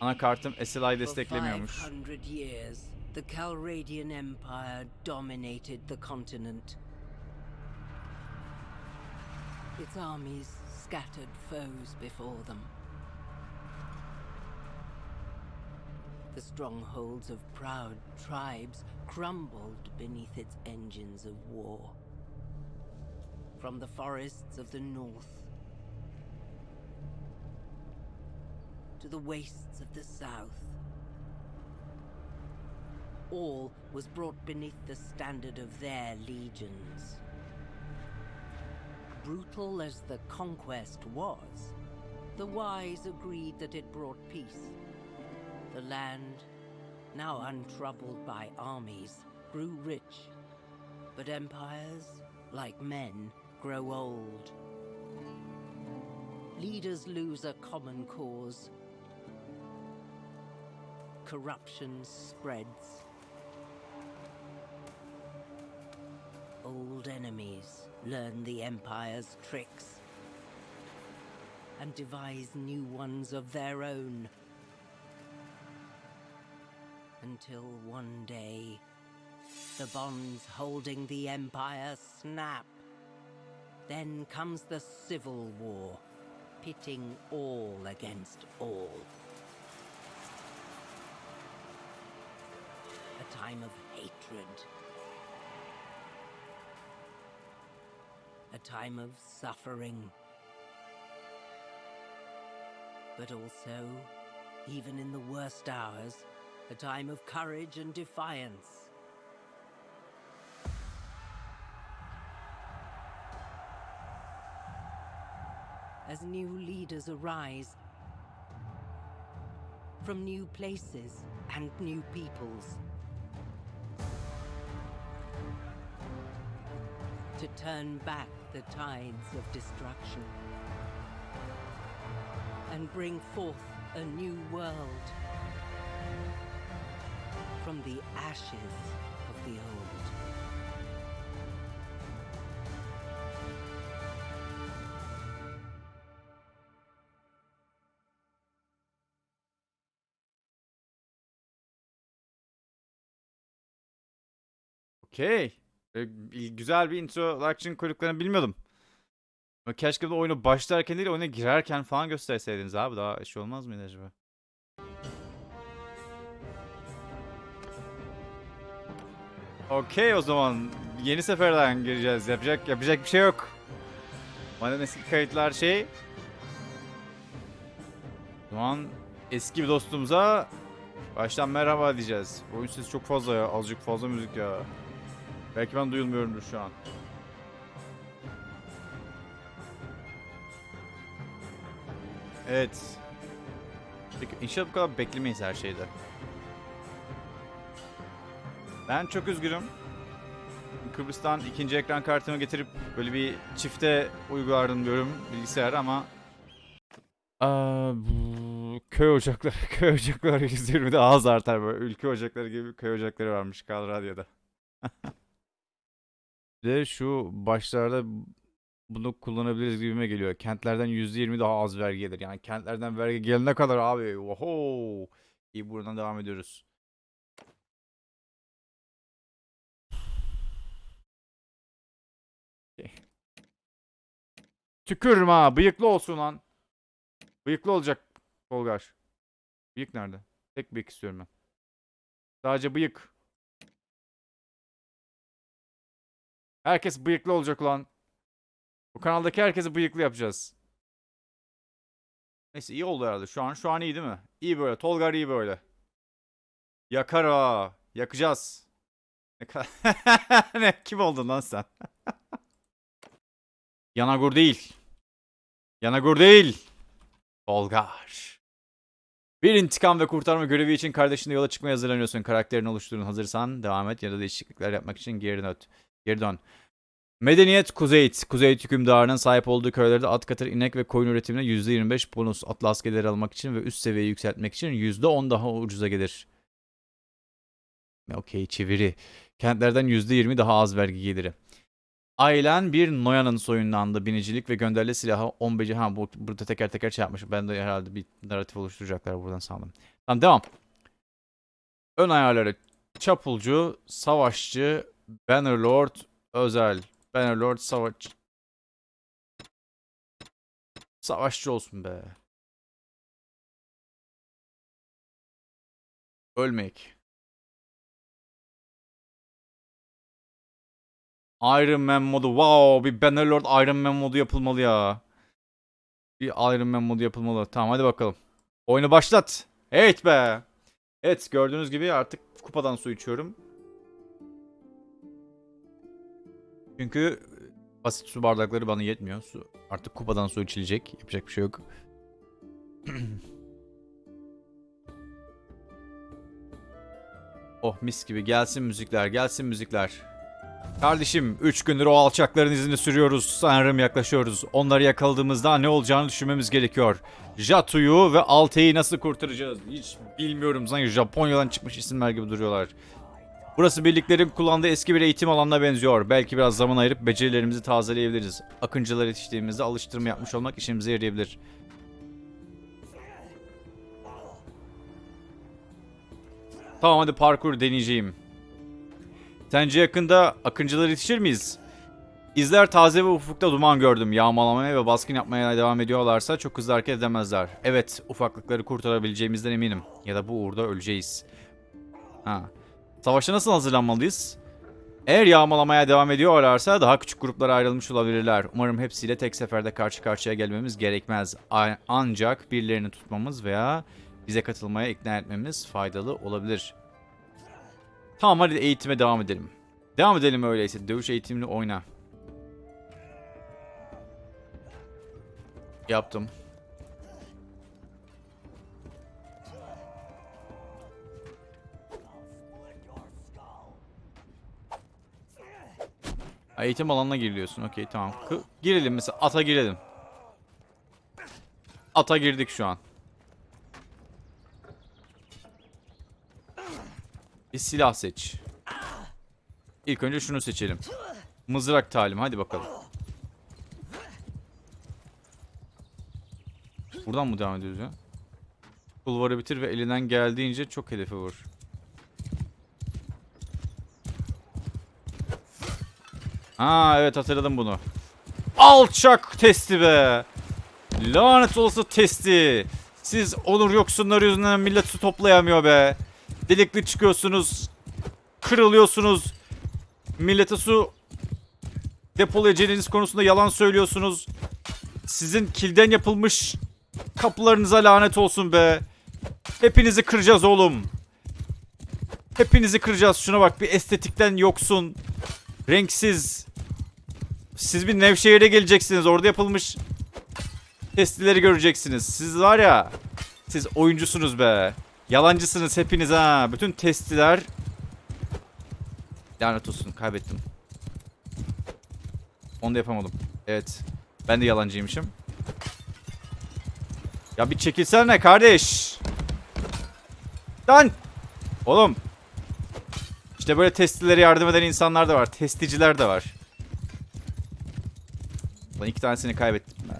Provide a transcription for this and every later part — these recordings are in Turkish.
Anakartım SLI desteklemiyormuş. 500 years, the Calradian Empire dominated the continent. Its armies scattered foes before them. The strongholds of proud tribes crumbled beneath its engines of war. From the forests of the north to the wastes of the south, all was brought beneath the standard of their legions. Brutal as the conquest was, the wise agreed that it brought peace. The land, now untroubled by armies, grew rich. But empires, like men, grow old. Leaders lose a common cause. Corruption spreads. Old enemies learn the Empire's tricks and devise new ones of their own. Until one day, the bonds holding the Empire snap. Then comes the Civil War, pitting all against all. Time of hatred. A time of suffering. But also, even in the worst hours, a time of courage and defiance. As new leaders arise from new places and new peoples. To turn back the tides of destruction and bring forth a new world from the ashes of the old. Okey. Güzel bir introduction koyduklarını bilmiyordum. Keşke de oyunu başlarken değil oyuna girerken falan gösterseydiniz abi daha şey olmaz mıydı acaba? Okey o zaman yeni seferden gireceğiz. Yapacak yapacak bir şey yok. Madem eski kayıtlar şey. O zaman eski bir dostumuza baştan merhaba diyeceğiz. Oyun sesi çok fazla ya. Azıcık fazla müzik ya. Belki ben duyulmuyorumdur şu an. Evet. Peki inşallah bu kadar beklemeyiz her şeyde. Ben çok üzgünüm. Kıbrıs'tan ikinci ekran kartımı getirip böyle bir çifte uygulardım diyorum bilgisayar ama Aa, bu köy ocakları, köy ocakları 120'de az artar böyle. Ülke ocakları gibi köy ocakları varmış Kal Radyo'da. De şu başlarda bunu kullanabiliriz gibime geliyor. Kentlerden %20 daha az vergi gelir. Yani kentlerden vergi gelene kadar abi. Oho. İyi buradan devam ediyoruz. Tükürüm ha. Bıyıklı olsun lan. Bıyıklı olacak Tolgar. Bıyık nerede? Tek bıyık istiyorum ben. Sadece bıyık. Herkes bıyıklı olacak ulan. Bu kanaldaki herkesi bıyıklı yapacağız. Neyse iyi oldu herhalde. Şu an şu an iyi değil mi? İyi böyle. Tolgar iyi böyle. Yakar ha. Yakacağız. Ne ne? Kim oldun lan sen? Yanagur değil. Yanagur değil. Tolgar. Bir intikam ve kurtarma görevi için kardeşinle yola çıkmaya hazırlanıyorsun. Karakterini oluşturun. Hazırsan devam et ya da değişiklikler yapmak için geri dön. Geri dön. Medeniyet Kuzeyt. Kuzeyt hükümdarının sahip olduğu köylerde at katır, inek ve koyun üretimine %25 bonus atlı askerleri almak için ve üst seviyeyi yükseltmek için %10 daha ucuza gelir. Okey çeviri. Kentlerden %20 daha az vergi geliri. Ailen bir Noyan'ın soyundandı. Binicilik ve gönderili silahı 15 ha bu burada teker teker şey yapmış. Ben de herhalde bir narratif oluşturacaklar buradan sandım. Tamam devam. Ön ayarları çapulcu, savaşçı, Bannerlord, özel. Bannerlord savaş Savaşçı olsun be. Ölmek. Iron Man modu. Wow, bir Bannerlord Iron Man modu yapılmalı ya. Bir Iron Man modu yapılmalı. Tamam hadi bakalım. Oyunu başlat. Evet be. Evet gördüğünüz gibi artık kupadan su içiyorum. Çünkü basit su bardakları bana yetmiyor. Su artık kupadan su içilecek. Yapacak bir şey yok. oh mis gibi gelsin müzikler, gelsin müzikler. Kardeşim 3 gündür o alçakların izini sürüyoruz. Sanırım yaklaşıyoruz. Onları yakaladığımızda ne olacağını düşünmemiz gerekiyor. Jatu'yu ve Alte'yi nasıl kurtaracağız? Hiç bilmiyorum. Sanki Japonya'dan çıkmış isimler gibi duruyorlar. Burası birliklerin kullandığı eski bir eğitim alanına benziyor. Belki biraz zaman ayırıp becerilerimizi tazeleyebiliriz. Akıncılar yetiştiğimizde alıştırma yapmış olmak işimize yarayabilir. Tamam hadi parkur deneyeceğim. Sence yakında akıncılar yetişir miyiz? İzler taze ve ufukta duman gördüm. Yağmalamaya ve baskın yapmaya devam ediyorlarsa çok hızlı hareket edemezler. Evet, ufaklıkları kurtarabileceğimizden eminim. Ya da bu uğurda öleceğiz. Ha. Savaşa nasıl hazırlanmalıyız? Eğer yağmalamaya devam ediyorlarsa daha küçük gruplara ayrılmış olabilirler. Umarım hepsiyle tek seferde karşı karşıya gelmemiz gerekmez. Ancak birilerini tutmamız veya bize katılmaya ikna etmemiz faydalı olabilir. Tamam hadi eğitime devam edelim. Devam edelim öyleyse. Dövüş eğitimini oyna. Yaptım. Ha, Eğitim alanına giriliyorsun. Okey tamam. Kı- girelim mesela. Ata girelim. Ata girdik şu an. Bir silah seç. İlk önce şunu seçelim. Mızrak talim. Hadi bakalım. Buradan mı devam ediyoruz ya? Kulvarı bitir ve elinden geldiğince çok hedefe vur. Ha evet hatırladım bunu. Alçak testi be. Lanet olası testi. Siz onur yoksunları yüzünden millet su toplayamıyor be. Delikli çıkıyorsunuz. Kırılıyorsunuz. Millete su depolayacağınız konusunda yalan söylüyorsunuz. Sizin kilden yapılmış kapılarınıza lanet olsun be. Hepinizi kıracağız oğlum. Hepinizi kıracağız. Şuna bak bir estetikten yoksun. Renksiz. Siz bir Nevşehir'e geleceksiniz. Orada yapılmış testileri göreceksiniz. Siz var ya. Siz oyuncusunuz be. Yalancısınız hepiniz ha. Bütün testiler lanet olsun kaybettim. Onu da yapamadım. Evet. Ben de yalancıymışım. Ya bir çekilsene kardeş. Lan. Oğlum. İşte böyle testilere yardım eden insanlar da var. Testiciler de var. Lan iki tanesini kaybettim. be.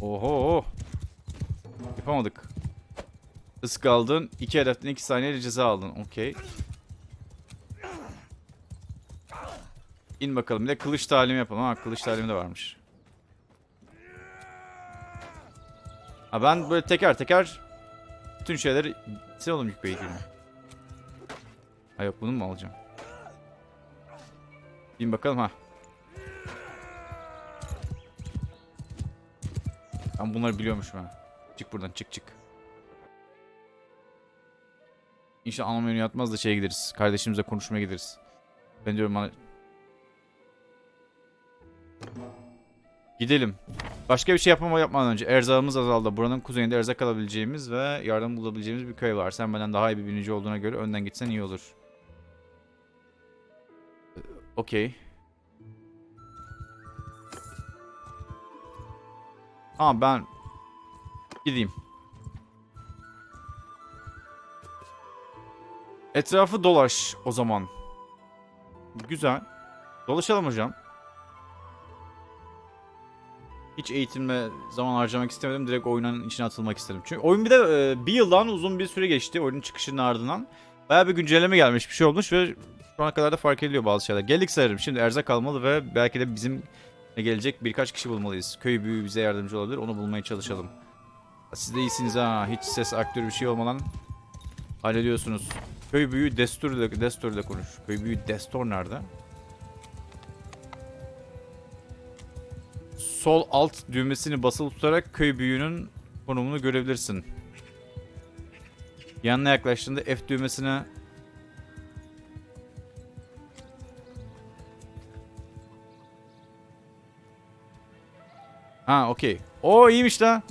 Oho. Yapamadık. Risk aldın. İki hedeften iki saniye ceza aldın. Okey. İn bakalım. Bir de kılıç talimi yapalım. Ha kılıç talimi de varmış. Ha ben böyle teker teker bütün şeyleri sen oğlum yük beygirme. Ha yok bunu mu alacağım? Bin bakalım ha. Ben bunları biliyormuşum ha. Çık buradan çık çık. İnşallah ana menü yatmaz da şeye gideriz. Kardeşimizle konuşmaya gideriz. Ben diyorum bana... Gidelim. Başka bir şey yapmama yapmadan önce erzağımız azaldı. Buranın kuzeyinde erzak alabileceğimiz ve yardım bulabileceğimiz bir köy var. Sen benden daha iyi bir binici olduğuna göre önden gitsen iyi olur. Ee, Okey. Tamam ben gideyim. Etrafı dolaş o zaman. Güzel. Dolaşalım hocam. Hiç eğitimle zaman harcamak istemedim. Direkt oyunun içine atılmak istedim. Çünkü oyun bir de e, bir yıldan uzun bir süre geçti. Oyunun çıkışının ardından. Bayağı bir güncelleme gelmiş bir şey olmuş ve şu ana kadar da fark ediliyor bazı şeyler. Geldik sayarım. Şimdi erzak almalı ve belki de bizim gelecek birkaç kişi bulmalıyız. Köy büyüğü bize yardımcı olabilir. Onu bulmaya çalışalım. Siz de iyisiniz ha. Hiç ses aktörü bir şey olmadan hallediyorsunuz. Köy büyüğü Destur ile, Destur ile konuş. Köy büyüğü Destor nerede? Sol alt düğmesini basılı tutarak köy büyüğünün konumunu görebilirsin. Yanına yaklaştığında F düğmesine Ha okey. Oo iyiymiş la.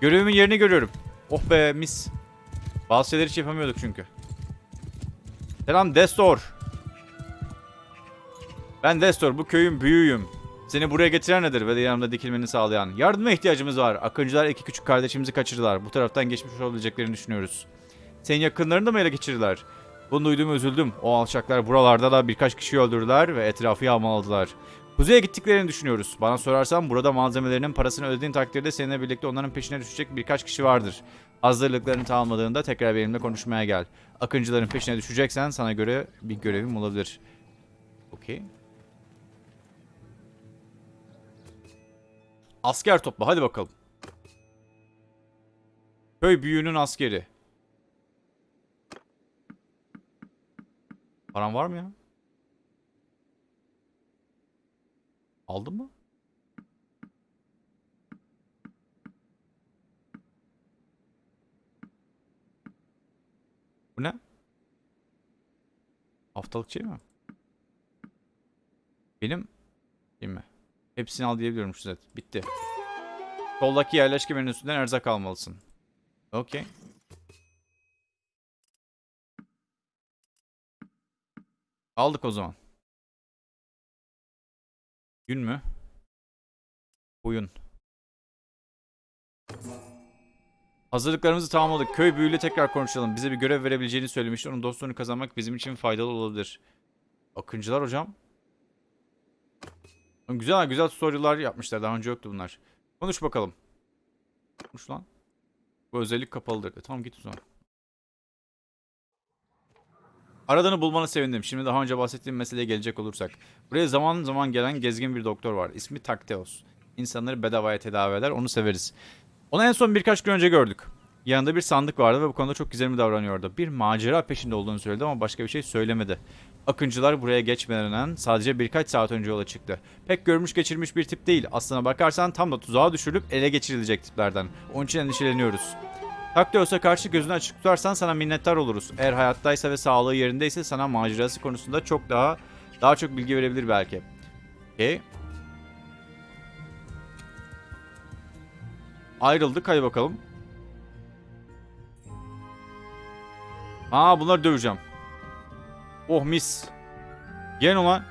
Görevimin yerini görüyorum. Oh be mis. Bazı şeyleri hiç yapamıyorduk çünkü. Selam Destor. Ben Destor bu köyün büyüğüyüm. Seni buraya getiren nedir ve yanımda dikilmeni sağlayan? Yardıma ihtiyacımız var. Akıncılar iki küçük kardeşimizi kaçırdılar. Bu taraftan geçmiş olabileceklerini düşünüyoruz. Senin yakınlarını da mı ele geçirdiler? Bunu duyduğum üzüldüm. O alçaklar buralarda da birkaç kişi öldürdüler ve etrafı yağmaladılar. Kuzeye gittiklerini düşünüyoruz. Bana sorarsan burada malzemelerinin parasını ödediğin takdirde seninle birlikte onların peşine düşecek birkaç kişi vardır. Hazırlıklarını tamamladığında tekrar benimle konuşmaya gel. Akıncıların peşine düşeceksen sana göre bir görevim olabilir. Okey. Asker topla hadi bakalım. Köy büyüğünün askeri. Paran var mı ya? Aldın mı? Bu ne? Haftalık şey mi? Benim değil mi? Hepsini al diyebiliyorum şu zet. Bitti. Soldaki yerleşke menüsünden erzak almalısın. Okey. Aldık o zaman. Gün mü? Oyun. Hazırlıklarımızı tamamladık. Köy büyüğüyle tekrar konuşalım. Bize bir görev verebileceğini söylemişti. Onun dostluğunu kazanmak bizim için faydalı olabilir. Akıncılar hocam. Güzel güzel story'lar yapmışlar. Daha önce yoktu bunlar. Konuş bakalım. Konuş lan. Bu özellik kapalıdır. E, tamam git o zaman. Aradığını bulmanı sevindim. Şimdi daha önce bahsettiğim meseleye gelecek olursak. Buraya zaman zaman gelen gezgin bir doktor var. İsmi Takteos. İnsanları bedavaya tedavi eder. Onu severiz. Onu en son birkaç gün önce gördük. Yanında bir sandık vardı ve bu konuda çok güzel mi davranıyordu. Bir macera peşinde olduğunu söyledi ama başka bir şey söylemedi. Akıncılar buraya geçmeden sadece birkaç saat önce yola çıktı. Pek görmüş geçirmiş bir tip değil. Aslına bakarsan tam da tuzağa düşürülüp ele geçirilecek tiplerden. Onun için endişeleniyoruz. Taktios'a karşı gözünü açık tutarsan sana minnettar oluruz. Eğer hayattaysa ve sağlığı yerindeyse sana macerası konusunda çok daha daha çok bilgi verebilir belki. Okey. Ayrıldık hadi bakalım. Aa bunları döveceğim. Oh mis. Gel ulan.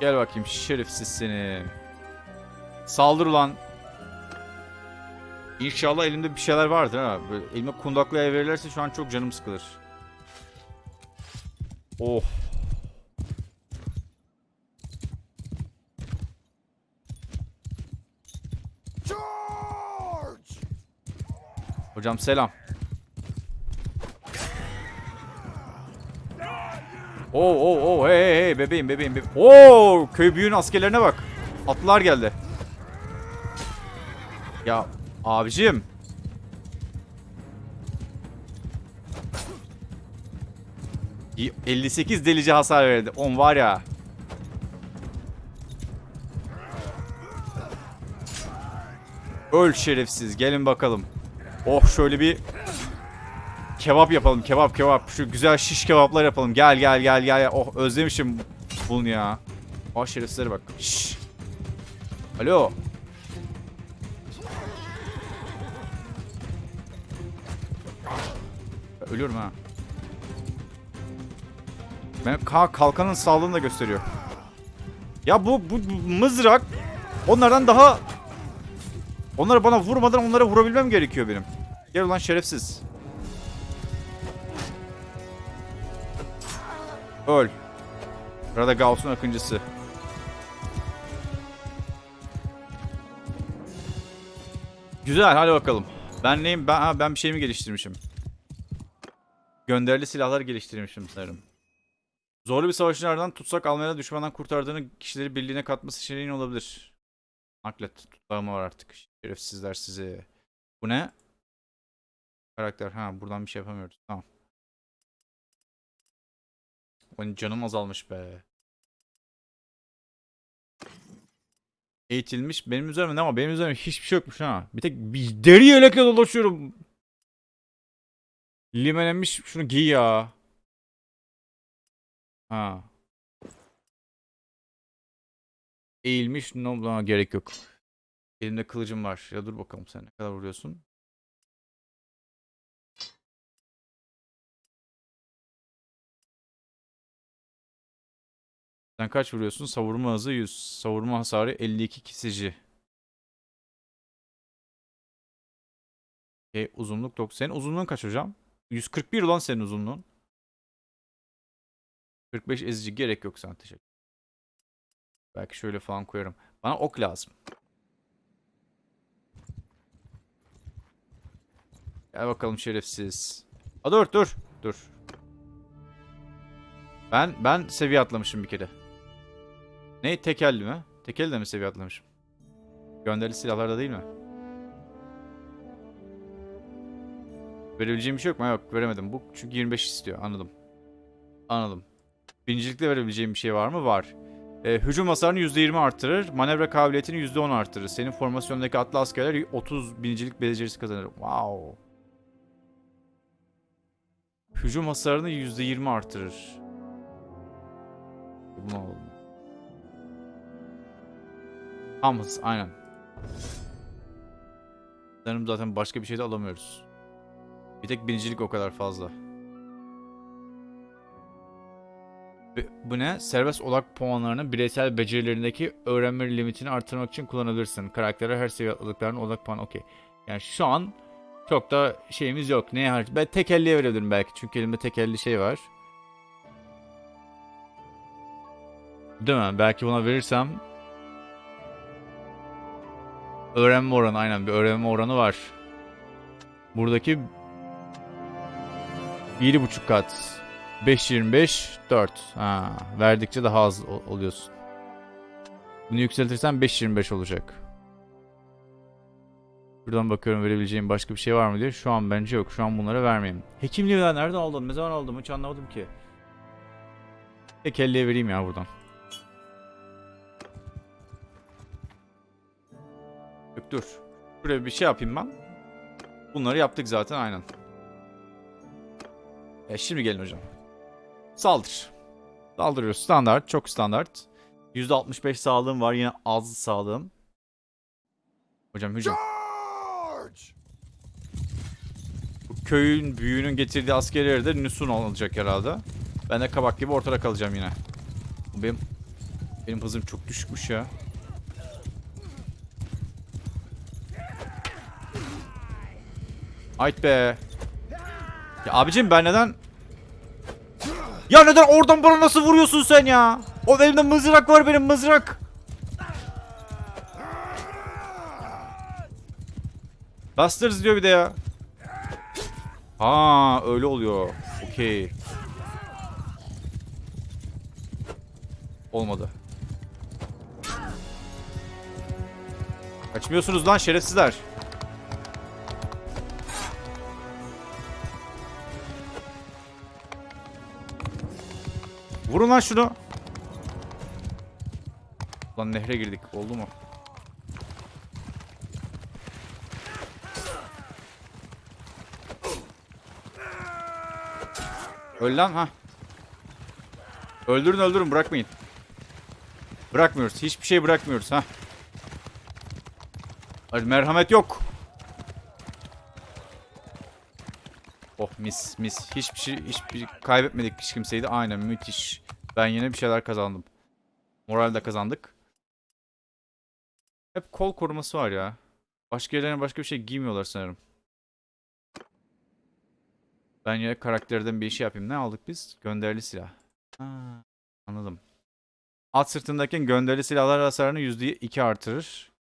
Gel bakayım şerefsiz seni. Saldır ulan. İnşallah elimde bir şeyler vardır ha. Böyle elime kundaklaya verirlerse şu an çok canım sıkılır. Oh. Hocam selam. Oo oo oo hey hey hey bebeğim bebeğim bebeğim. Oo köy büyüğün askerlerine bak. Atlılar geldi. Ya abicim. Y- 58 delici hasar verdi. 10 var ya. Öl şerefsiz. Gelin bakalım. Oh şöyle bir kebap yapalım. Kebap kebap. Şu güzel şiş kebaplar yapalım. Gel gel gel gel. Oh özlemişim bunu ya. Oh şerefsizlere bak. Şşş. Alo. Ölüyorum ha. Ben ka kalkanın sağlığını da gösteriyor. Ya bu, bu bu mızrak Onlardan daha... Onları bana vurmadan onlara vurabilmem gerekiyor benim. Gel ulan şerefsiz. Öl. Radagauss'un akıncısı. Güzel hadi bakalım. Ben neyim? Ben, ha, ben bir şey mi geliştirmişim? Gönderili silahlar geliştirmişim sanırım. Zorlu bir savaşın ardından tutsak almaya düşmandan kurtardığını kişileri birliğine katması seçeneğin olabilir. Naklet tutlağıma var artık. Şerefsizler sizi. Bu ne? Karakter. Ha buradan bir şey yapamıyoruz. Tamam. Benim canım azalmış be. Eğitilmiş. Benim üzerimde ne ama benim üzerimde hiçbir şey yokmuş ha. Bir tek bir deri yelekle dolaşıyorum. Limelenmiş şunu giy ya. Ha. Eğilmiş no buna gerek yok. Elimde kılıcım var. Ya dur bakalım sen ne kadar vuruyorsun? Sen kaç vuruyorsun? Savurma hızı 100. Savurma hasarı 52 kesici. E, uzunluk 90. Senin uzunluğun kaç hocam? 141 ulan senin uzunluğun. 45 ezici gerek yok sana teşekkür. Belki şöyle falan koyarım. Bana ok lazım. Gel bakalım şerefsiz. A dur dur. Dur. Ben ben seviye atlamışım bir kere. Ne tekelli mi? Tekelli de mi seviye atlamışım? Gönderili silahlarda değil mi? Verebileceğim bir şey yok mu? Yok veremedim. Bu çünkü 25 istiyor. Anladım. Anladım. Birincilikte verebileceğim bir şey var mı? Var. Ee, hücum hasarını %20 artırır. Manevra kabiliyetini %10 artırır. Senin formasyondaki atlı askerler 30 binicilik becerisi kazanır. Wow. Hücum hasarını %20 artırır. Bunu alalım. Tam hız aynen. Sanırım zaten başka bir şey de alamıyoruz. Bir tek binicilik o kadar fazla. Bu ne? Serbest odak puanlarını bireysel becerilerindeki öğrenme limitini artırmak için kullanabilirsin. Karaktere her seviye atladıklarının odak puanı okey. Yani şu an çok da şeyimiz yok. Neye harç? Ben tekelliye verebilirim belki. Çünkü elimde tekelli şey var. Değil mi? Belki buna verirsem öğrenme oranı aynen bir öğrenme oranı var. Buradaki 1.5 kat. 5.25 4. Ha, verdikçe daha az ol- oluyorsun. Bunu yükseltirsen 5.25 olacak. Şuradan bakıyorum verebileceğim başka bir şey var mı diye. Şu an bence yok. Şu an bunları vermeyeyim. Hekimliği ben nereden aldım? Ne zaman aldım? Hiç anlamadım ki. Tek elliye vereyim ya buradan. Yok dur. Şuraya bir şey yapayım ben. Bunları yaptık zaten aynen. E şimdi gelin hocam. Saldır. Saldırıyoruz. Standart. Çok standart. %65 sağlığım var. Yine az sağlığım. Hocam hücum. Bu köyün büyüğünün getirdiği askerleri de Nusun olacak herhalde. Ben de kabak gibi ortada kalacağım yine. Benim benim hızım çok düşükmüş ya. Ayt be. Ya abicim ben neden... Ya neden oradan bana nasıl vuruyorsun sen ya? O elimde mızrak var benim mızrak. Busters diyor bir de ya. Ha öyle oluyor. Okey. Olmadı. Kaçmıyorsunuz lan şerefsizler. Vurun lan şunu. Lan nehre girdik. Oldu mu? Öl lan ha. Öldürün öldürün bırakmayın. Bırakmıyoruz. Hiçbir şey bırakmıyoruz ha. Hadi merhamet yok. Oh mis mis. Hiçbir şey hiçbir kaybetmedik hiç kimseyi de. Aynen müthiş. Ben yine bir şeyler kazandım. Moral de kazandık. Hep kol koruması var ya. Başka yerlerine başka bir şey giymiyorlar sanırım. Ben yine karakterden bir şey yapayım. Ne aldık biz? Gönderili silah. Ha, anladım. At sırtındayken gönderili silahlar hasarını %2 artırır.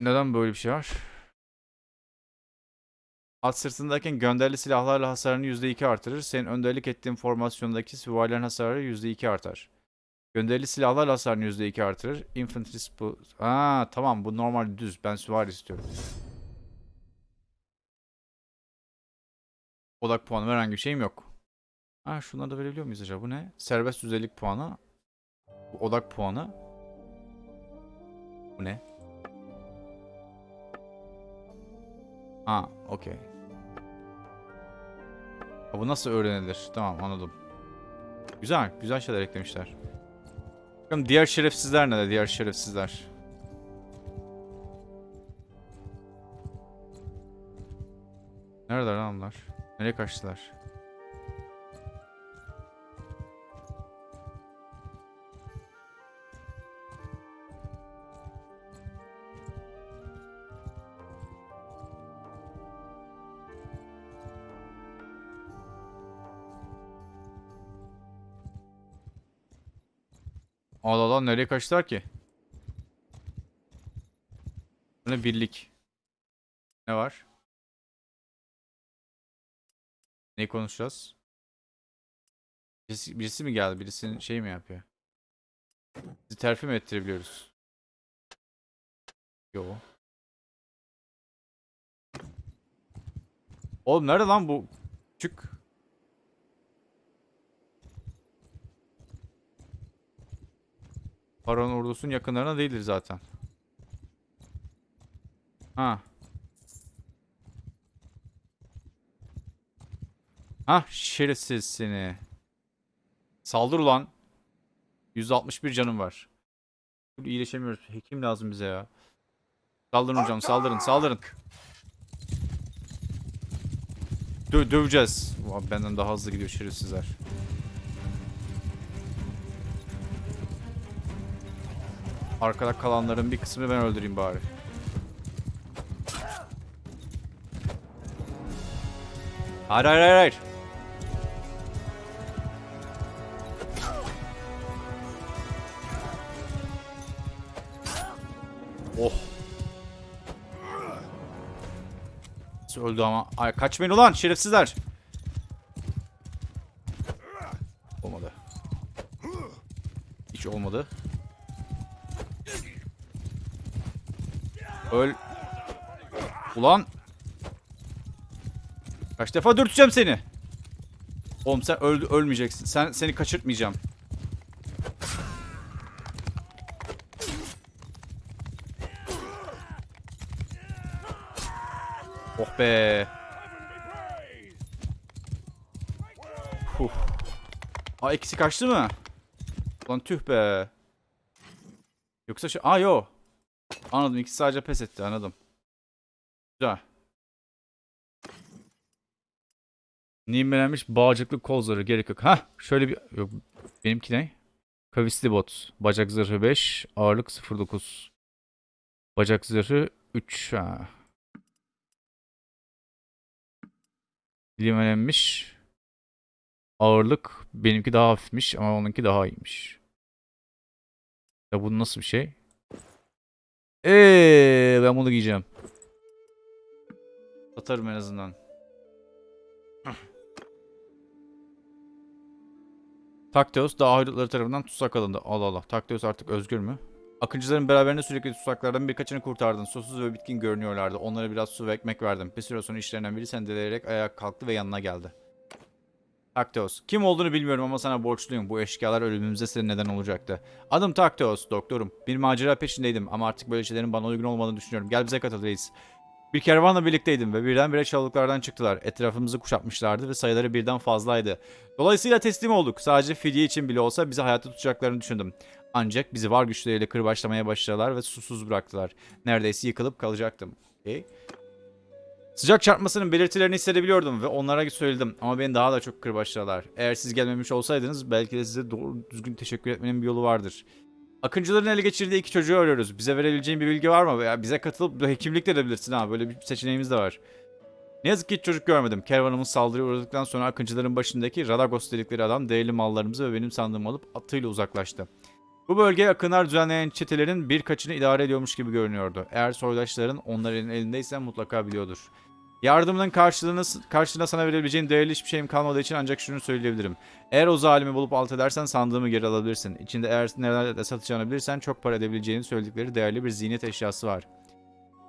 Neden böyle bir şey var? At sırtındayken gönderili silahlarla hasarını %2 artırır. Senin önderlik ettiğin formasyondaki süvarilerin hasarı %2 artar. Gönderili silahlarla hasarını %2 artırır. Infantry bu. Aa tamam bu normal düz. Ben süvari istiyorum. Odak puanı veren herhangi bir şeyim yok. Ha şunları da verebiliyor muyuz acaba? Bu ne? Serbest düzeylik puanı. Bu odak puanı. Bu ne? Ha, okey. Bu nasıl öğrenilir? Tamam anladım. Güzel, güzel şeyler eklemişler. Bakalım diğer şerefsizler ne de diğer şerefsizler. Nerede lan onlar? Nereye kaçtılar? Allah Allah nereye kaçtılar ki? Ne birlik. Ne var? Ne konuşacağız? Birisi, birisi mi geldi? Birisinin şey mi yapıyor? Bizi terfi mi ettirebiliyoruz? Yo. Oğlum nerede lan bu? Çık. Baron ordusunun yakınlarına değildir zaten. Ha. Ha şerefsiz seni. Saldır ulan. 161 canım var. İyileşemiyoruz. Hekim lazım bize ya. Saldırın hocam saldırın saldırın. Dö döveceğiz. Ulan benden daha hızlı gidiyor şerefsizler. Arkada kalanların bir kısmını ben öldüreyim bari. Hayır hayır hayır hayır. Oh. Öldü ama. Ay kaçmayın ulan şerefsizler. Olmadı. Hiç olmadı. Öl. Ulan. Kaç defa dürteceğim seni. Oğlum sen öldü ölmeyeceksin. Sen seni kaçırtmayacağım. Oh be. Huh. Aa ikisi kaçtı mı? Lan tüh be. Yoksa şey... Aa yo. Anladım ikisi sadece pes etti anladım. Güzel. Nimelenmiş bağcıklı kol zırhı gerek yok. Hah şöyle bir... Yok benimki ne? Kavisli bot. Bacak zırhı 5. Ağırlık 0.9. Bacak zırhı 3. Ha. Limelenmiş. Ağırlık benimki daha hafifmiş ama onunki daha iyiymiş. Ya bu nasıl bir şey? Eee ben bunu giyeceğim. Satarım en azından. Takteos dağ haydutları tarafından tutsak alındı. Allah Allah. Takteos artık özgür mü? Akıncıların beraberinde sürekli tutsaklardan birkaçını kurtardın. Susuz ve bitkin görünüyorlardı. Onlara biraz su ve ekmek verdim. Bir süre sonra işlerinden biri sendeleyerek ayağa kalktı ve yanına geldi. Takteos. Kim olduğunu bilmiyorum ama sana borçluyum. Bu eşkıyalar ölümümüze senin neden olacaktı. Adım Takteos, doktorum. Bir macera peşindeydim ama artık böyle şeylerin bana uygun olmadığını düşünüyorum. Gel bize katıl reis. Bir kervanla birlikteydim ve birdenbire çalılıklardan çıktılar. Etrafımızı kuşatmışlardı ve sayıları birden fazlaydı. Dolayısıyla teslim olduk. Sadece fidye için bile olsa bizi hayatta tutacaklarını düşündüm. Ancak bizi var güçleriyle kırbaçlamaya başladılar ve susuz bıraktılar. Neredeyse yıkılıp kalacaktım. Okay. Sıcak çarpmasının belirtilerini hissedebiliyordum ve onlara söyledim ama beni daha da çok kırbaçladılar. Eğer siz gelmemiş olsaydınız belki de size doğru düzgün teşekkür etmenin bir yolu vardır. Akıncıların ele geçirdiği iki çocuğu arıyoruz. Bize verebileceğin bir bilgi var mı? Veya bize katılıp hekimlik de edebilirsin ha. Böyle bir seçeneğimiz de var. Ne yazık ki hiç çocuk görmedim. Kervanımız saldırıya uğradıktan sonra akıncıların başındaki Radagos dedikleri adam değerli mallarımızı ve benim sandığımı alıp atıyla uzaklaştı. Bu bölge akınlar düzenleyen çetelerin birkaçını idare ediyormuş gibi görünüyordu. Eğer soydaşların onların elindeyse mutlaka biliyordur. Yardımının karşılığını, karşılığında sana verebileceğin değerli hiçbir şeyim kalmadığı için ancak şunu söyleyebilirim. Eğer o zalimi bulup alt edersen sandığımı geri alabilirsin. İçinde eğer nelerde satacağını bilirsen çok para edebileceğini söyledikleri değerli bir ziynet eşyası var.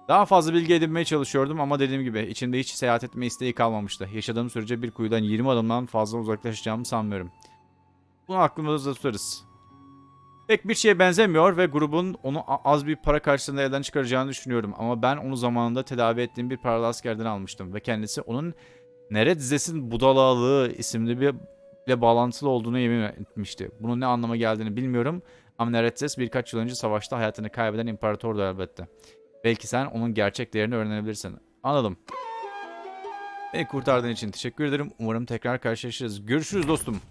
Daha fazla bilgi edinmeye çalışıyordum ama dediğim gibi içinde hiç seyahat etme isteği kalmamıştı. Yaşadığım sürece bir kuyudan 20 adımdan fazla uzaklaşacağımı sanmıyorum. Bunu aklımızda tutarız. Pek bir şeye benzemiyor ve grubun onu az bir para karşılığında elden çıkaracağını düşünüyorum. Ama ben onu zamanında tedavi ettiğim bir paralı askerden almıştım. Ve kendisi onun Neredizes'in Budalalığı isimli bir ile bağlantılı olduğunu yemin etmişti. Bunun ne anlama geldiğini bilmiyorum. Ama Neretzes birkaç yıl önce savaşta hayatını kaybeden imparatordu elbette. Belki sen onun gerçek değerini öğrenebilirsin. Anladım. Beni kurtardığın için teşekkür ederim. Umarım tekrar karşılaşırız. Görüşürüz dostum.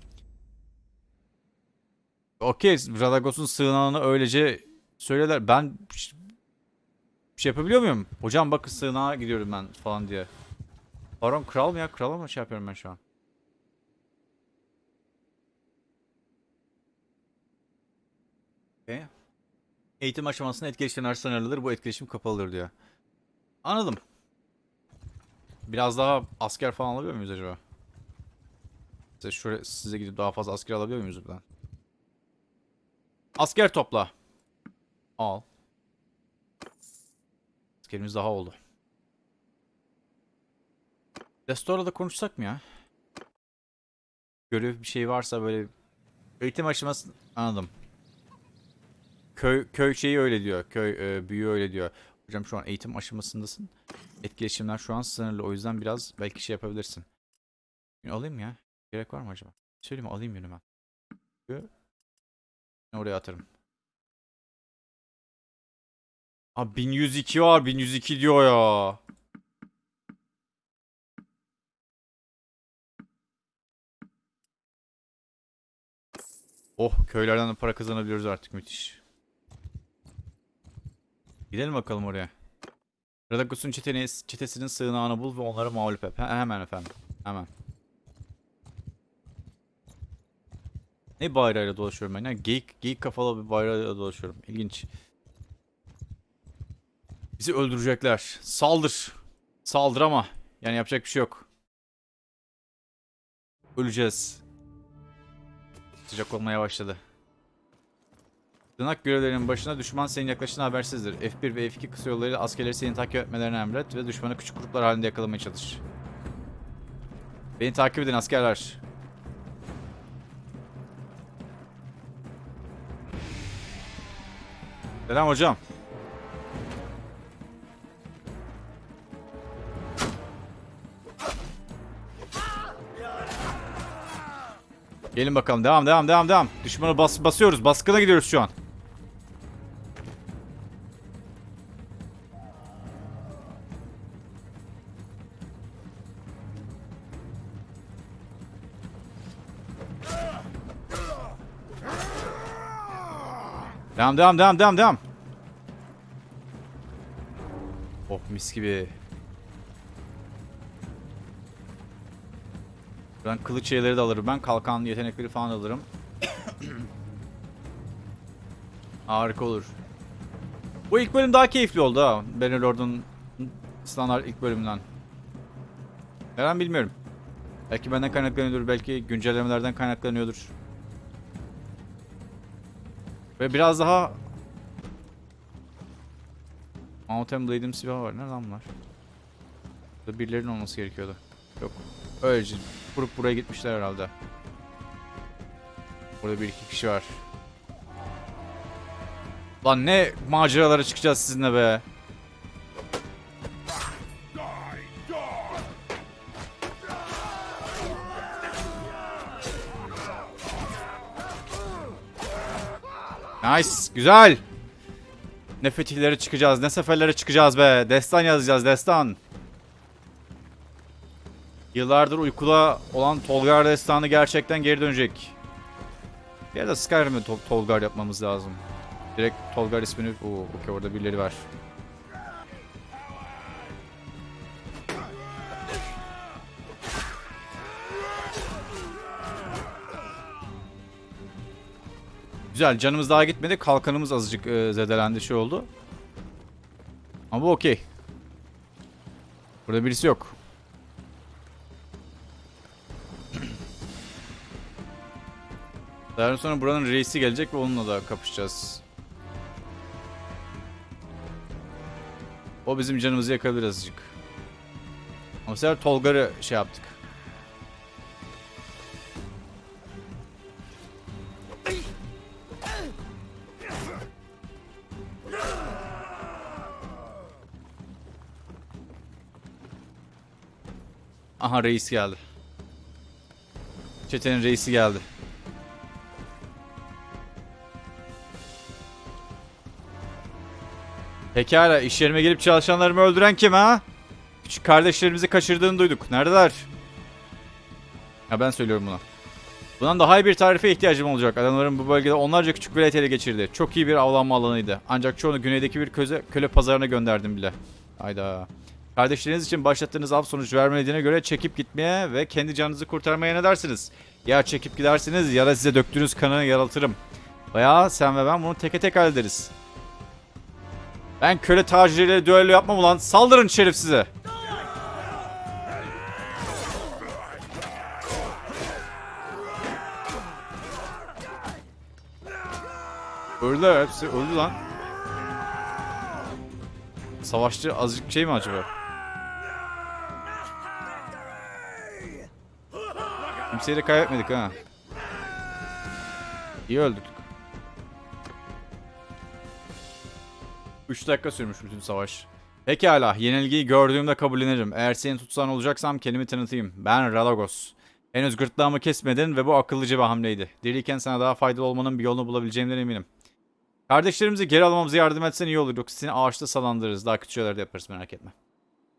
Okey, Radagos'un sığınağını öylece söylerler. Ben bir şey yapabiliyor muyum? Hocam bakın sığınağa gidiyorum ben falan diye. Baron kral mı ya? Krala mı şey yapıyorum ben şu an? Eğitim aşamasında etkileşimler sınırlıdır. Bu etkileşim kapalıdır diyor. Anladım. Biraz daha asker falan alabiliyor muyuz acaba? Size, şöyle, size gidip daha fazla asker alabiliyor muyuz buradan? Asker topla. Al. Askerimiz daha oldu. Restorada da konuşsak mı ya? Görev bir şey varsa böyle eğitim aşaması anladım. Köy köy şeyi öyle diyor. Köy e, büyüğü öyle diyor. Hocam şu an eğitim aşamasındasın. Etkileşimler şu an sınırlı. O yüzden biraz belki şey yapabilirsin. Alayım ya. Gerek var mı acaba? Söyleyeyim? Alayım. Yü- Oraya atarım. Abi 1102 var. 1102 diyor ya. Oh köylerden de para kazanabiliyoruz artık müthiş. Gidelim bakalım oraya. Radagos'un çetesinin sığınağını bul ve onları mağlup et. He- hemen efendim. Hemen. Ne bayrağıyla dolaşıyorum ben ya? Geyik, geyik kafalı bir bayrağıyla dolaşıyorum. İlginç. Bizi öldürecekler. Saldır. Saldır ama. Yani yapacak bir şey yok. Öleceğiz. Sıcak olmaya başladı. Tırnak görevlerinin başına düşman senin yaklaştığına habersizdir. F1 ve F2 kısa yollarıyla askerleri seni takip etmelerini emret ve düşmanı küçük gruplar halinde yakalamaya çalış. Beni takip edin askerler. Selam hocam. Gelin bakalım. Devam, devam, devam, devam. Düşmanı bas basıyoruz. Baskına gidiyoruz şu an. Devam, devam, devam, devam, devam. Oh mis gibi. Ben kılıç şeyleri de alırım. Ben kalkan yetenekleri falan alırım. Harika olur. Bu ilk bölüm daha keyifli oldu ha. Bannerlord'un standart ilk bölümünden. Neden bilmiyorum. Belki benden kaynaklanıyordur. Belki güncellemelerden kaynaklanıyordur. Ve biraz daha Mountain Blade'im silahı var. Ne lan bunlar? Burada birilerinin olması gerekiyordu. Yok. Öylece kurup buraya gitmişler herhalde. Burada bir iki kişi var. Lan ne maceralara çıkacağız sizinle be. Nice. Güzel. Ne fetihlere çıkacağız, ne seferlere çıkacağız be. Destan yazacağız, destan. Yıllardır uykuda olan Tolgar destanı gerçekten geri dönecek. Ya da Skyrim'e Tol- Tolgar yapmamız lazım. Direkt Tolgar ismini... Oo, okey orada birileri var. Güzel canımız daha gitmedi. Kalkanımız azıcık e, zedelendi şey oldu. Ama bu okey. Burada birisi yok. Daha sonra buranın reisi gelecek ve onunla da kapışacağız. O bizim canımızı yakabilir azıcık. Ama sefer Tolgar'ı şey yaptık. Aha reis geldi. Çetenin reisi geldi. Pekala iş yerime gelip çalışanlarımı öldüren kim ha? Küçük kardeşlerimizi kaçırdığını duyduk. Neredeler? Ya ben söylüyorum buna. Bundan daha iyi bir tarife ihtiyacım olacak. Adamların bu bölgede onlarca küçük velet ele geçirdi. Çok iyi bir avlanma alanıydı. Ancak çoğunu güneydeki bir köze, köle pazarına gönderdim bile. Hayda. Kardeşleriniz için başlattığınız av sonuç vermediğine göre çekip gitmeye ve kendi canınızı kurtarmaya ne dersiniz? Ya çekip gidersiniz ya da size döktüğünüz kanı yaraltırım. Veya sen ve ben bunu teke tek hallederiz. Ben köle tacirleriyle düello yapmam ulan. Saldırın şerif size. Öldüler hepsi öldü lan. Savaşçı azıcık şey mi acaba? Kimseyi de kaybetmedik ha. İyi öldük. 3 dakika sürmüş bütün savaş. Pekala, yenilgiyi gördüğümde kabullenirim. Eğer seni tutsan olacaksam kendimi tanıtayım. Ben Radagos. Henüz gırtlağımı kesmedin ve bu akıllıca bir hamleydi. Diriyken sana daha faydalı olmanın bir yolunu bulabileceğimden eminim. Kardeşlerimizi geri almamıza yardım etsen iyi olur. Yoksa seni ağaçta salandırırız. Daha kötü şeyler de yaparız merak etme.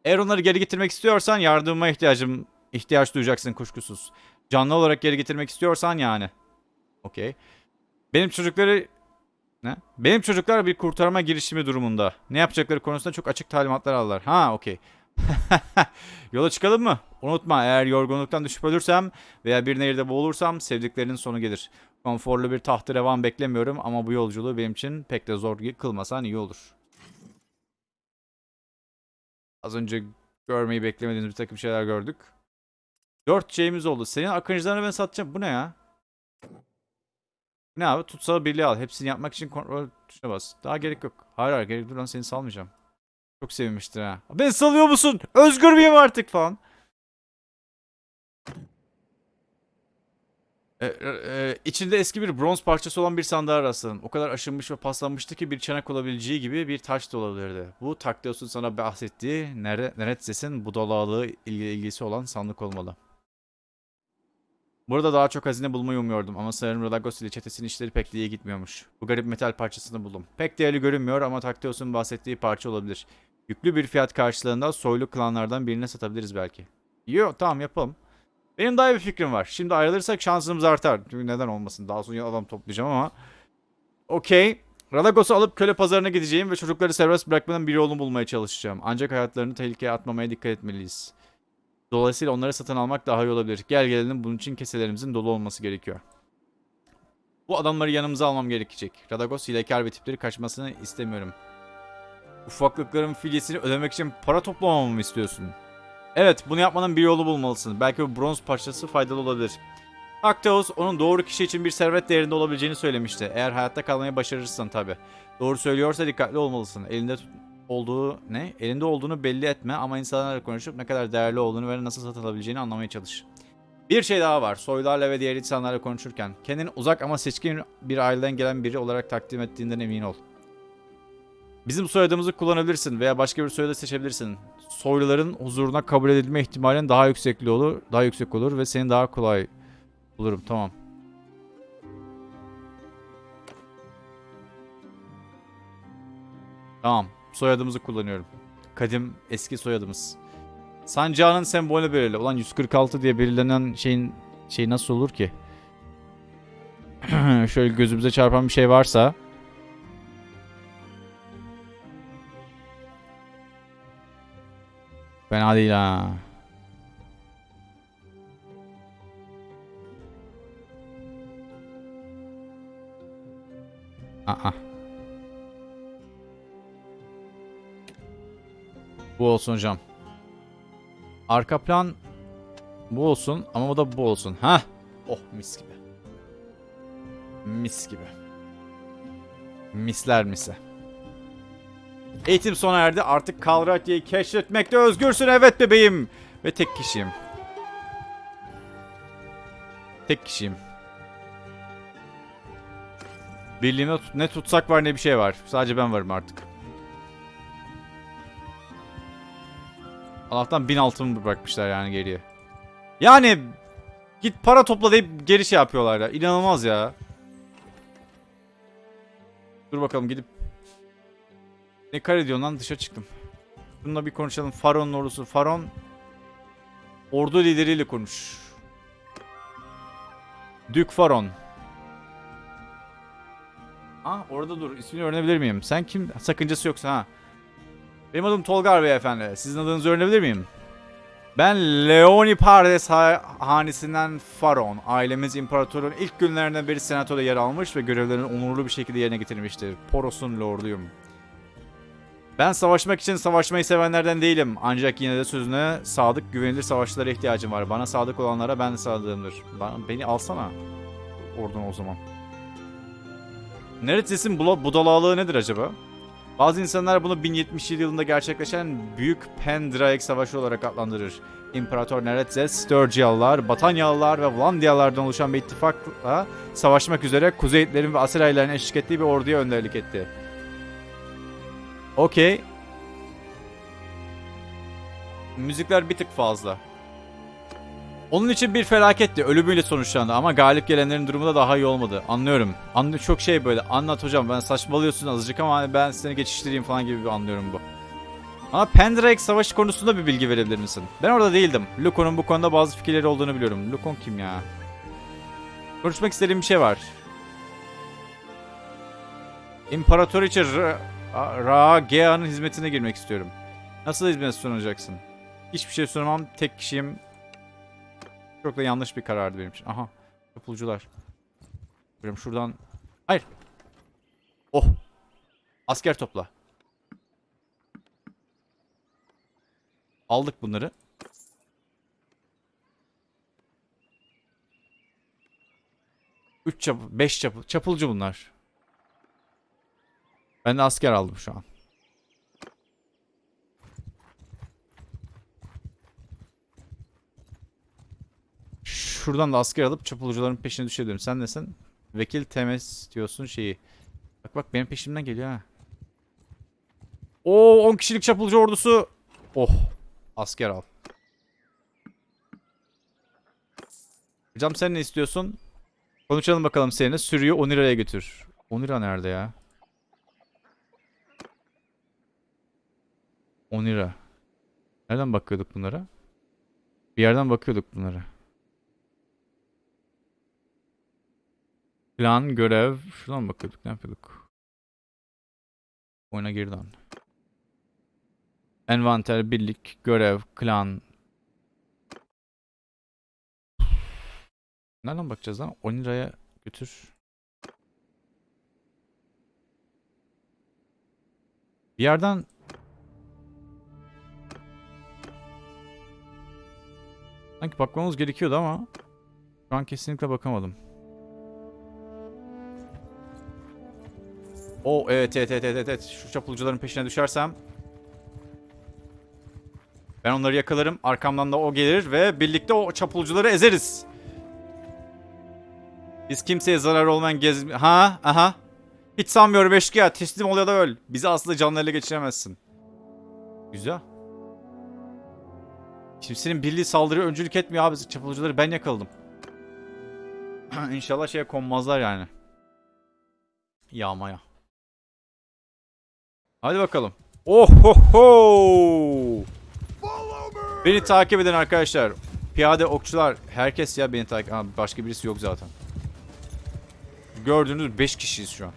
Eğer onları geri getirmek istiyorsan yardımıma ihtiyacım ihtiyaç duyacaksın kuşkusuz. Canlı olarak geri getirmek istiyorsan yani. Okey. Benim çocukları ne? Benim çocuklar bir kurtarma girişimi durumunda. Ne yapacakları konusunda çok açık talimatlar aldılar. Ha okey. Yola çıkalım mı? Unutma eğer yorgunluktan düşüp ölürsem veya bir nehirde boğulursam sevdiklerinin sonu gelir. Konforlu bir tahtı revan beklemiyorum ama bu yolculuğu benim için pek de zor kılmasan iyi olur. Az önce görmeyi beklemediğimiz bir takım şeyler gördük. Dört şeyimiz oldu. Senin akıncılarını ben satacağım. Bu ne ya? Ne abi? Tutsağı birliği al. Hepsini yapmak için kontrol tuşuna bas. Daha gerek yok. Hayır hayır gerek dur lan seni salmayacağım. Çok sevinmiştir ha. Beni salıyor musun? Özgür müyüm artık falan. E, e, içinde eski bir bronz parçası olan bir sandığa rastladım. O kadar aşınmış ve paslanmıştı ki bir çanak olabileceği gibi bir taş da olabilirdi. Bu Taktios'un sana bahsettiği Nere Neretses'in budalalığı ilgisi olan sandık olmalı. Burada daha çok hazine bulmayı umuyordum ama sanırım Radagos ile çetesinin işleri pek iyi gitmiyormuş. Bu garip metal parçasını buldum. Pek değerli görünmüyor ama Taktios'un bahsettiği parça olabilir. Yüklü bir fiyat karşılığında soylu klanlardan birine satabiliriz belki. Yo tamam yapalım. Benim daha iyi bir fikrim var. Şimdi ayrılırsak şansımız artar. Çünkü neden olmasın. Daha sonra adam toplayacağım ama. Okey. Radagos'u alıp köle pazarına gideceğim ve çocukları serbest bırakmanın bir yolunu bulmaya çalışacağım. Ancak hayatlarını tehlikeye atmamaya dikkat etmeliyiz. Dolayısıyla onları satın almak daha iyi olabilir. Gel gelelim bunun için keselerimizin dolu olması gerekiyor. Bu adamları yanımıza almam gerekecek. Radagos hilekar ve tipleri kaçmasını istemiyorum. Ufaklıkların filyesini ödemek için para toplamamı mı istiyorsun? Evet, bunu yapmanın bir yolu bulmalısın. Belki bu bronz parçası faydalı olabilir. Aktaos onun doğru kişi için bir servet değerinde olabileceğini söylemişti. Eğer hayatta kalmayı başarırsan tabi. Doğru söylüyorsa dikkatli olmalısın. Elinde olduğu ne? Elinde olduğunu belli etme ama insanlarla konuşup ne kadar değerli olduğunu ve nasıl satın alabileceğini anlamaya çalış. Bir şey daha var. Soylarla ve diğer insanlarla konuşurken kendini uzak ama seçkin bir aileden gelen biri olarak takdim ettiğinden emin ol. Bizim soyadımızı kullanabilirsin veya başka bir soyadı seçebilirsin. Soyluların huzuruna kabul edilme ihtimalin daha yüksekli olur, daha yüksek olur ve seni daha kolay bulurum. Tamam. Tamam. Soyadımızı kullanıyorum. Kadim eski soyadımız. Sancağının sembolü belirli. Ulan 146 diye belirlenen şeyin şey nasıl olur ki? Şöyle gözümüze çarpan bir şey varsa. Fena değil ha. Aa. Bu olsun hocam. Arka plan bu olsun ama o da bu olsun. Ha? Oh mis gibi. Mis gibi. Misler mise. Eğitim sona erdi. Artık Kalratya'yı keşfetmekte özgürsün. Evet bebeğim. Ve tek kişiyim. Tek kişiyim. Birliğime tut- ne tutsak var ne bir şey var. Sadece ben varım artık. Allah'tan bin altın bırakmışlar yani geriye. Yani git para topla deyip geri şey yapıyorlar ya. İnanılmaz ya. Dur bakalım gidip ne kare diyorsun lan dışa çıktım. Bununla bir konuşalım. Faron'un ordusu. Faron ordu lideriyle konuş. Dük Faron. Ha orada dur. İsmini öğrenebilir miyim? Sen kim? Sakıncası yoksa ha. Benim adım Tolgar beyefendi. Sizin adınızı öğrenebilir miyim? Ben Leoni Pardes ha- hanesinden Faron. Ailemiz imparatorun ilk günlerinden beri senatoda yer almış ve görevlerini onurlu bir şekilde yerine getirmiştir. Poros'un lorduyum. Ben savaşmak için savaşmayı sevenlerden değilim. Ancak yine de sözüne sadık, güvenilir savaşçılara ihtiyacım var. Bana sadık olanlara ben de sadığımdır. Bana, beni alsana. Oradan o zaman. Neredesin budalalığı nedir acaba? Bazı insanlar bunu 1077 yılında gerçekleşen Büyük Pendraig Savaşı olarak adlandırır. İmparator Neretzes, Sturgialılar, Batanyalılar ve Vlandyalılardan oluşan bir ittifakla savaşmak üzere Kuzeyitlerin ve Asirayların eşlik ettiği bir orduya önderlik etti. Okey. Müzikler bir tık fazla. Onun için bir felaketti. Ölümüyle sonuçlandı ama galip gelenlerin durumu da daha iyi olmadı. Anlıyorum. Anlı çok şey böyle. Anlat hocam ben saçmalıyorsun azıcık ama ben seni geçiştireyim falan gibi bir anlıyorum bu. Ama Pendraig savaşı konusunda bir bilgi verebilir misin? Ben orada değildim. Lukon'un bu konuda bazı fikirleri olduğunu biliyorum. Lukon kim ya? Konuşmak istediğim bir şey var. İmparatoriçe Ra- Ragea'nın hizmetine girmek istiyorum. Nasıl hizmet sunacaksın? Hiçbir şey sunamam. Tek kişiyim. Çok da yanlış bir karardı benim için. Aha. Yapılcılar. Böyle şuradan. Hayır. Oh. Asker topla. Aldık bunları. Üç çap, beş çap, çapulcu bunlar. Ben de asker aldım şu an. Şuradan da asker alıp çapulcuların peşine düşebilirim. Sen nesin? Vekil temes diyorsun şeyi. Bak bak benim peşimden geliyor ha. Oo 10 kişilik çapulcu ordusu. Oh. Asker al. Hocam sen ne istiyorsun? Konuşalım bakalım seninle. Sürüyü Onira'ya götür. Onira nerede ya? Onira. Nereden bakıyorduk bunlara? Bir yerden bakıyorduk bunlara. Plan, görev. Şuradan bakıyorduk. Ne yapıyorduk? Oyuna geri dön. Envanter, birlik, görev, klan. Nereden bakacağız lan? Onira'ya götür. Bir yerden Sanki bakmamız gerekiyordu ama şu an kesinlikle bakamadım. O evet evet evet evet evet şu çapulcuların peşine düşersem ben onları yakalarım. Arkamdan da o gelir ve birlikte o çapulcuları ezeriz. Biz kimseye zarar olmayan gez... Ha? Aha. Hiç sanmıyorum eşkıya. Teslim ol ya da öl. Bizi asla canlı geçiremezsin. Güzel. Kimsenin birliği saldırıya öncülük etmiyor abi. Çapulcuları ben yakaladım. İnşallah şeye konmazlar yani. Yağmaya. Hadi bakalım. Oh ho ho! Beni takip edin arkadaşlar. Piyade okçular. Herkes ya beni takip... Aa, başka birisi yok zaten. Gördüğünüz 5 kişiyiz şu an.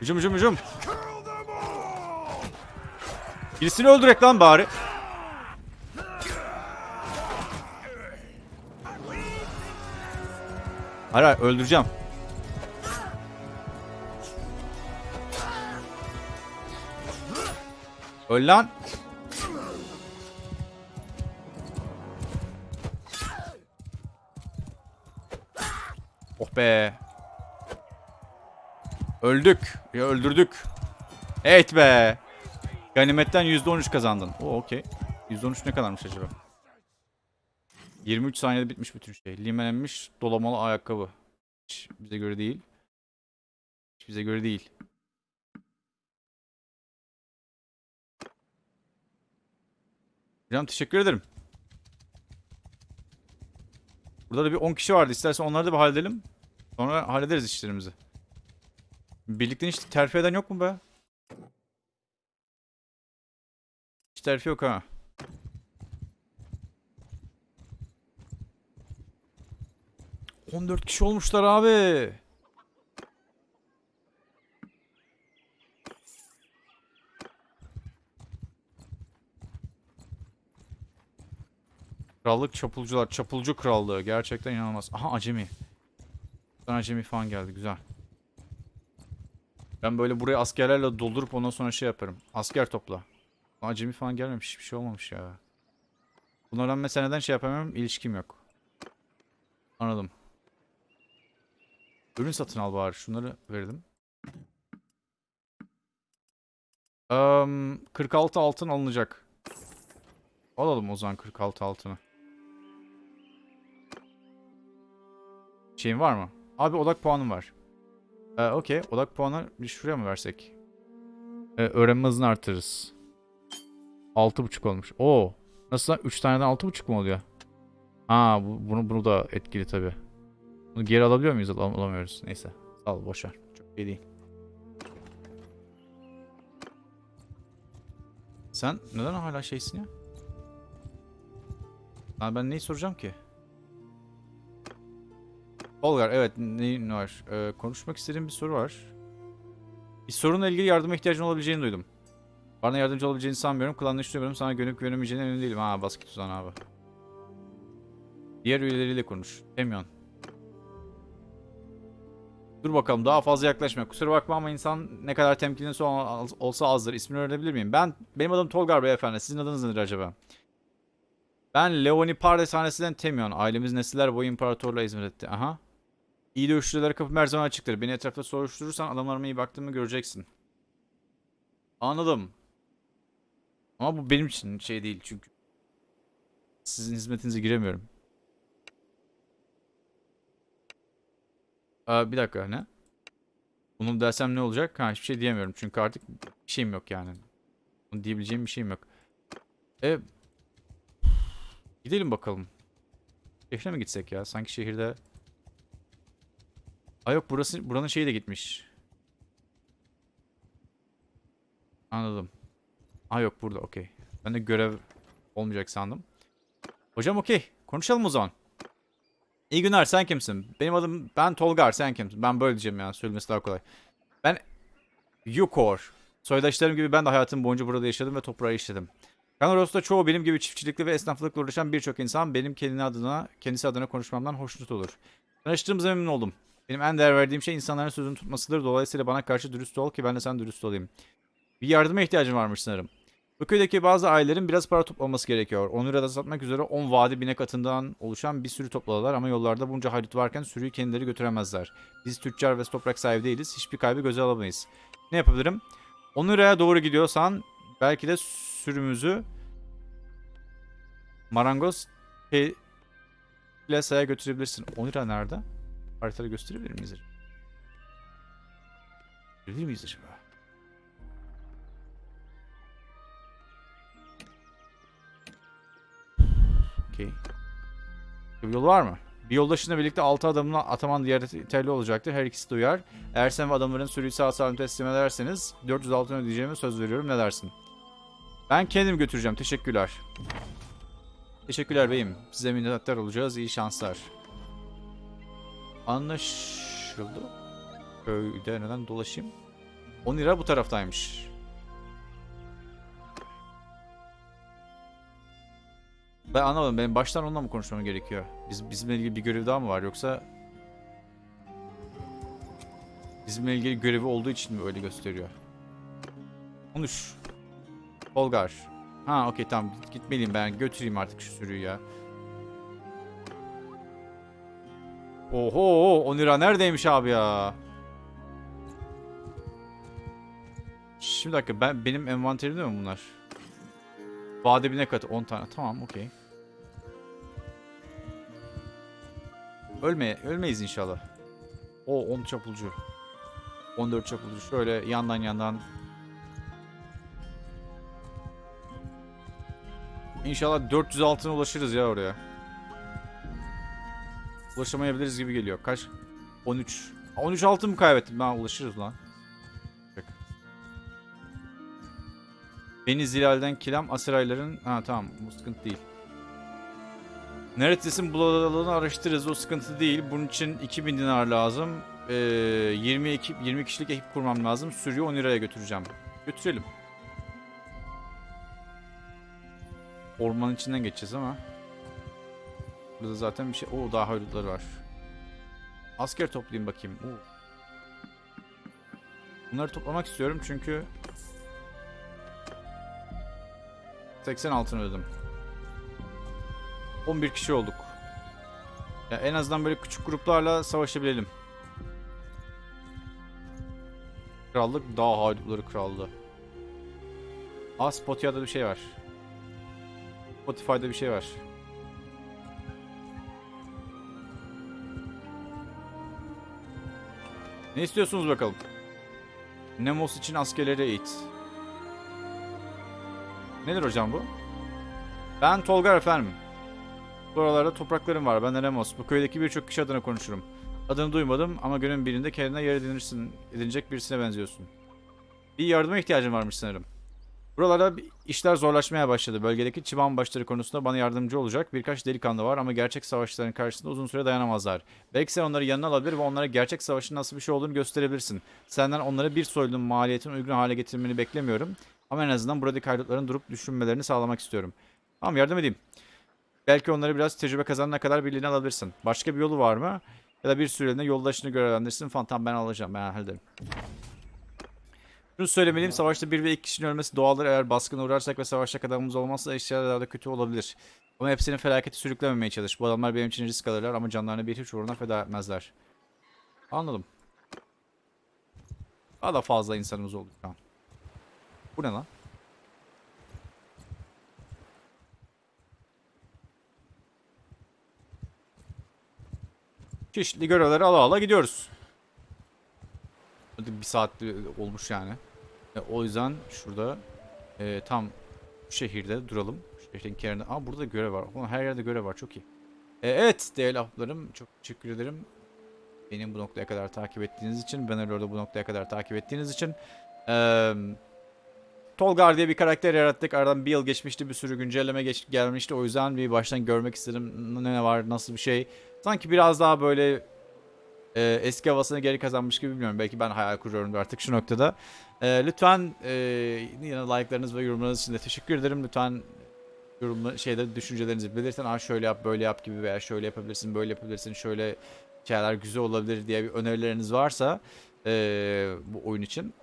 Hücum hücum hücum. Birisini öldürek lan bari. Hayır hayır öldüreceğim. Öl lan. Oh be. Öldük. Ya öldürdük. Evet be. Ganimetten %13 kazandın. O okey. %13 ne kadarmış acaba? 23 saniyede bitmiş bütün şey. Limenlenmiş dolamalı ayakkabı. Hiç bize göre değil. Hiç bize göre değil. Hocam teşekkür ederim. Burada da bir 10 kişi vardı. İstersen onları da bir halledelim. Sonra hallederiz işlerimizi. Birlikte hiç terfi eden yok mu be? Hiç terfi yok ha. On dört kişi olmuşlar abi. Krallık çapulcular. Çapulcu krallığı. Gerçekten inanılmaz. Aha acemi. Sana acemi falan geldi. Güzel. Ben böyle burayı askerlerle doldurup ondan sonra şey yaparım. Asker topla. Acemi falan gelmemiş. Hiçbir şey olmamış ya. Bunlardan mesela neden şey yapamıyorum? İlişkim yok. Anladım. Ürün satın al bari. Şunları verdim. Eee, 46 altın alınacak. Alalım o zaman 46 altını. Şeyin var mı? Abi odak puanım var. Ee, Okey. Odak puanı bir şuraya mı versek? Ee, öğrenme hızını artırırız. 6.5 olmuş. Oo. Nasıl lan? 3 taneden 6.5 mu oluyor? Ha bu, bunu, bunu da etkili tabi. Bunu geri alabiliyor muyuz? Al, alamıyoruz. Neyse. Ol boşver. Çok iyi değil. Sen neden hala şeysin ya? Lan ben neyi soracağım ki? Olgar evet neyin var? Ee, konuşmak istediğim bir soru var. Bir sorunla ilgili yardıma ihtiyacın olabileceğini duydum. Bana yardımcı olabileceğini sanmıyorum. Klanla düşünüyorum. Sana gönüp güvenemeyeceğine emin değilim. Ha basket tuzan abi. Diğer üyeleriyle konuş. Temyon. Dur bakalım daha fazla yaklaşma. Kusura bakma ama insan ne kadar temkinli ol- olsa azdır. İsmini öğrenebilir miyim? Ben, benim adım Tolgar beyefendi. Sizin adınız nedir acaba? Ben Leoni Pardes hanesinden Temyon. Ailemiz nesiller boyu imparatorluğa hizmet etti. Aha. İyi dövüşçülere kapım her zaman açıktır. Beni etrafta soruşturursan adamlarıma iyi baktığımı göreceksin. Anladım. Ama bu benim için şey değil çünkü. Sizin hizmetinize giremiyorum. Aa, bir dakika ne? Bunu dersem ne olacak? Ha hiçbir şey diyemiyorum çünkü artık bir şeyim yok yani. Bunu diyebileceğim bir şeyim yok. E Gidelim bakalım. Şehre mi gitsek ya? Sanki şehirde... Aa yok burası, buranın şeyi de gitmiş. Anladım. Aa yok burada okey. Ben de görev olmayacak sandım. Hocam okey. Konuşalım o zaman. İyi günler sen kimsin? Benim adım ben Tolgar sen kimsin? Ben böyle diyeceğim yani söylemesi daha kolay. Ben Yukor. Soydaşlarım gibi ben de hayatım boyunca burada yaşadım ve toprağı işledim. Kanoros'ta çoğu benim gibi çiftçilikle ve esnaflıkla uğraşan birçok insan benim kendi adına, kendisi adına konuşmamdan hoşnut olur. Tanıştığımıza memnun oldum. Benim en değer verdiğim şey insanların sözünü tutmasıdır. Dolayısıyla bana karşı dürüst ol ki ben de sen dürüst olayım. Bir yardıma ihtiyacım varmış sanırım. Bu köydeki bazı ailelerin biraz para toplaması gerekiyor. 10 lirada satmak üzere 10 vadi binek atından oluşan bir sürü topladılar ama yollarda bunca haydut varken sürüyü kendileri götüremezler. Biz tüccar ve toprak sahibi değiliz. Hiçbir kaybı göze alamayız. Ne yapabilirim? 10 liraya doğru gidiyorsan belki de sürümüzü marangoz plasaya götürebilirsin. 10 lira nerede? Haritada gösterebilir miyiz? acaba? Gösterebilir miyiz acaba? Okey. Bir yol var mı? Bir yoldaşınla birlikte 6 adamla ataman yeterli olacaktır. Her ikisi de uyar. Eğer sen ve adamların sürüyü sağ salim teslim ederseniz 400 altın ödeyeceğime söz veriyorum. Ne dersin? Ben kendim götüreceğim. Teşekkürler. Teşekkürler beyim. Size minnettar olacağız. İyi şanslar. Anlaşıldı. Köyde neden dolaşayım? 10 lira bu taraftaymış. Ben anlamadım. Benim baştan onunla mı konuşmam gerekiyor? Biz, bizimle ilgili bir görev daha mı var yoksa... Bizimle ilgili görevi olduğu için mi öyle gösteriyor? Konuş. Olgar. Ha okey tamam Git- gitmeliyim ben götüreyim artık şu sürüyü ya. Oho 10 lira neredeymiş abi ya? Şimdi dakika ben benim envanterimde mi bunlar? Vade ne katı 10 tane tamam okey. Ölme, ölmeyiz inşallah. O 10 çapulcu. 14 çapulcu. Şöyle yandan yandan. İnşallah 400 altına ulaşırız ya oraya. Ulaşamayabiliriz gibi geliyor. Kaç? 13. 13 altın mı kaybettim? Ben ulaşırız lan. Bak. Beni Zilal'den Kilam Asirayların... Ha tamam bu sıkıntı değil. Neredesin bulalığını araştırırız o sıkıntı değil. Bunun için 2000 dinar lazım. Ee, 20, ekip, 20 kişilik ekip kurmam lazım. Sürüyü 10 liraya götüreceğim. Götürelim. Ormanın içinden geçeceğiz ama. Burada zaten bir şey... Oo daha haydutları var. Asker toplayayım bakayım. Oo. Bunları toplamak istiyorum çünkü 80 altın ödedim. 11 kişi olduk. Ya en azından böyle küçük gruplarla savaşabilelim. Krallık Dağ Haydutları Krallığı. Aa Spotify'da bir şey var. Spotify'da bir şey var. Ne istiyorsunuz bakalım? Nemos için askerleri eğit. Nedir hocam bu? Ben Tolgar efendim. Buralarda topraklarım var. Ben de Nemos. Bu köydeki birçok kişi adına konuşurum. Adını duymadım ama günün birinde kendine yer edinirsin, edinecek birisine benziyorsun. Bir yardıma ihtiyacım varmış sanırım. Buralarda işler zorlaşmaya başladı. Bölgedeki çıban başları konusunda bana yardımcı olacak birkaç delikanlı var ama gerçek savaşçıların karşısında uzun süre dayanamazlar. Belki sen onları yanına alabilir ve onlara gerçek savaşın nasıl bir şey olduğunu gösterebilirsin. Senden onları bir soylunun maliyetini uygun hale getirmeni beklemiyorum. Ama en azından buradaki haydutların durup düşünmelerini sağlamak istiyorum. Tamam yardım edeyim. Belki onları biraz tecrübe kazanana kadar birliğine alabilirsin. Başka bir yolu var mı? Ya da bir süreliğine yoldaşını görevlendirsin falan. Tamam ben alacağım. Ben hallederim. Şunu söylemeliyim. Savaşta bir ve iki kişinin ölmesi doğaldır. Eğer baskına uğrarsak ve savaşta adamımız olmazsa eşyalar daha da kötü olabilir. Ama hepsini felaketi sürüklememeye çalış. Bu adamlar benim için risk alırlar ama canlarını bir hiç uğruna feda etmezler. Anladım. Daha da fazla insanımız oldu şu an. Bu ne lan? Çeşitli görevleri ala ala gidiyoruz. Bir saat olmuş yani. E, o yüzden şurada e, tam şehirde duralım. Şehrin kenarında. Aa burada görev var. Ulan her yerde görev var. Çok iyi. E, evet değerli ahbaplarım. Çok teşekkür ederim. Benim bu noktaya kadar takip ettiğiniz için. Ben orada bu noktaya kadar takip ettiğiniz için. Eee... Tolgar diye bir karakter yarattık. Aradan bir yıl geçmişti. Bir sürü güncelleme geç gelmişti. O yüzden bir baştan görmek istedim. Ne var, nasıl bir şey. Sanki biraz daha böyle e, eski havasını geri kazanmış gibi bilmiyorum. Belki ben hayal kuruyorum artık şu noktada. E, lütfen e, yine like'larınız ve yorumlarınız için de teşekkür ederim. Lütfen yorumla şeyde düşüncelerinizi belirtin. Aa şöyle yap, böyle yap gibi veya şöyle yapabilirsin, böyle yapabilirsin, şöyle şeyler güzel olabilir diye bir önerileriniz varsa e, bu oyun için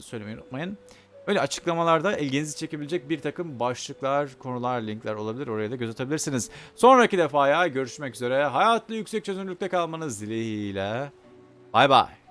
söylemeyi unutmayın. Öyle açıklamalarda ilginizi çekebilecek bir takım başlıklar, konular, linkler olabilir. Oraya da göz atabilirsiniz. Sonraki defaya görüşmek üzere. Hayatlı yüksek çözünürlükte kalmanız dileğiyle. Bay bay.